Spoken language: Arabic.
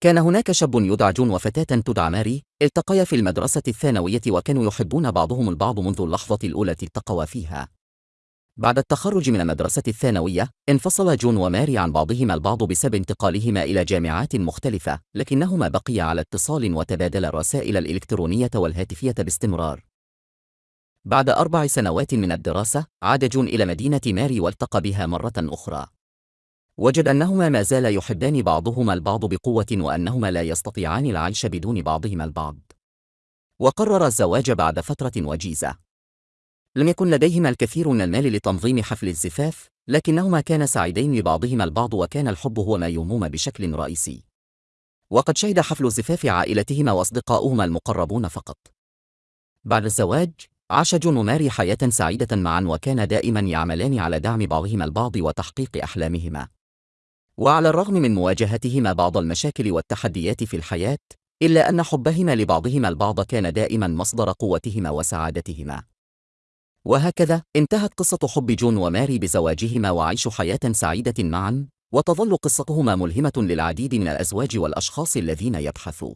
كان هناك شاب يدعى جون وفتاة تدعى ماري التقيا في المدرسة الثانوية وكانوا يحبون بعضهم البعض منذ اللحظة الأولى التقوا فيها. بعد التخرج من المدرسة الثانوية انفصل جون وماري عن بعضهما البعض بسبب انتقالهما إلى جامعات مختلفة لكنهما بقيا على اتصال وتبادل الرسائل الإلكترونية والهاتفية باستمرار. بعد أربع سنوات من الدراسة عاد جون إلى مدينة ماري والتقى بها مرة أخرى. وجد أنهما ما زال يحبان بعضهما البعض بقوة وأنهما لا يستطيعان العيش بدون بعضهما البعض. وقرر الزواج بعد فترة وجيزة. لم يكن لديهما الكثير من المال لتنظيم حفل الزفاف لكنهما كانا سعيدين ببعضهما البعض وكان الحب هو ما يهمهما بشكل رئيسي. وقد شهد حفل زفاف عائلتهما وأصدقاؤهما المقربون فقط. بعد الزواج عاش جون وماري حياة سعيدة معا وكان دائما يعملان على دعم بعضهما البعض وتحقيق أحلامهما. وعلى الرغم من مواجهتهما بعض المشاكل والتحديات في الحياة إلا أن حبهما لبعضهما البعض كان دائما مصدر قوتهما وسعادتهما. وهكذا انتهت قصة حب جون وماري بزواجهما وعيش حياة سعيدة معا وتظل قصتهما ملهمة للعديد من الأزواج والأشخاص الذين يبحثوا